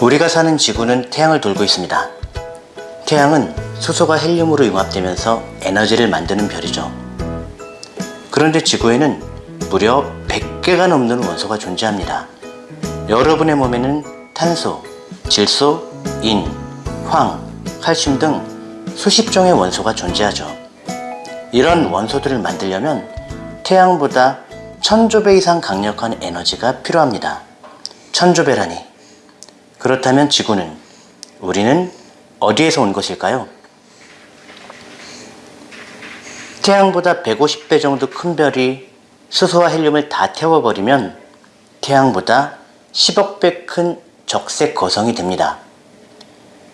우리가 사는 지구는 태양을 돌고 있습니다. 태양은 수소가 헬륨으로 융합되면서 에너지를 만드는 별이죠. 그런데 지구에는 무려 100개가 넘는 원소가 존재합니다. 여러분의 몸에는 탄소, 질소, 인, 황, 칼슘 등 수십 종의 원소가 존재하죠. 이런 원소들을 만들려면 태양보다 천조배 이상 강력한 에너지가 필요합니다. 천조배라니. 그렇다면 지구는, 우리는 어디에서 온 것일까요? 태양보다 150배 정도 큰 별이 수소와 헬륨을 다 태워버리면 태양보다 10억 배 큰 적색 거성이 됩니다.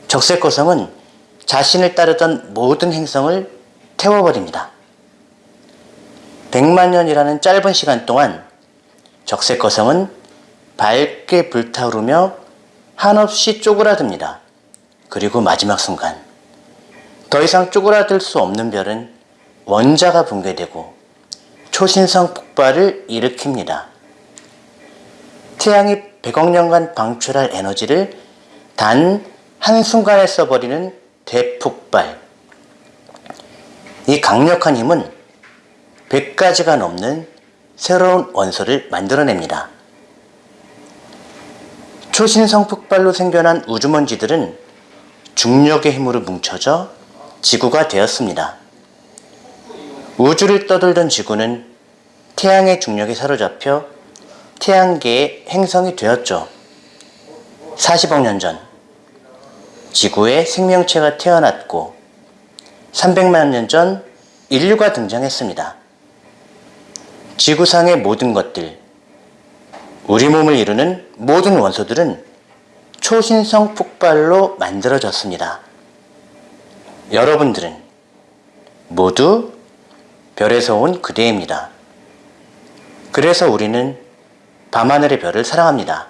적색 거성은 자신을 따르던 모든 행성을 태워버립니다. 100만 년이라는 짧은 시간 동안 적색 거성은 밝게 불타오르며 한없이 쪼그라듭니다. 그리고 마지막 순간 더 이상 쪼그라들 수 없는 별은 원자가 붕괴되고 초신성 폭발을 일으킵니다. 태양이 100억 년간 방출할 에너지를 단 한순간에 써버리는 대폭발. 이 강력한 힘은 100가지가 넘는 새로운 원소를 만들어냅니다. 초신성 폭발로 생겨난 우주먼지들은 중력의 힘으로 뭉쳐져 지구가 되었습니다. 우주를 떠돌던 지구는 태양의 중력에 사로잡혀 태양계의 행성이 되었죠. 40억 년 전, 지구에 생명체가 태어났고 300만 년 전 인류가 등장했습니다. 지구상의 모든 것들, 우리 몸을 이루는 모든 원소들은 초신성 폭발로 만들어졌습니다. 여러분들은 모두 별에서 온 그대입니다. 그래서 우리는 밤하늘의 별을 사랑합니다.